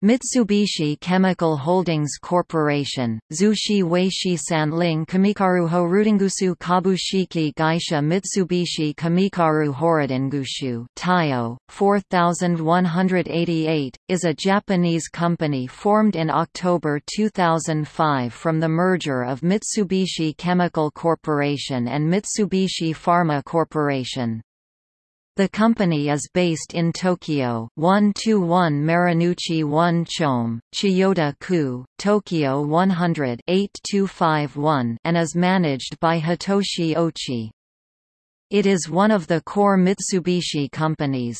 Mitsubishi Chemical Holdings Corporation, Zushi Weishi Sanling Kamikaruho Rudingusu Kabushiki Gaisha Mitsubishi Kamikaru Horodingushu Taiyo, 4188, is a Japanese company formed in October 2005 from the merger of Mitsubishi Chemical Corporation and Mitsubishi Pharma Corporation. The company is based in Tokyo 121 Marunouchi 1 Chome, Chiyoda-ku, Tokyo 100 8251 and is managed by Hitoshi Ochi. It is one of the core Mitsubishi companies.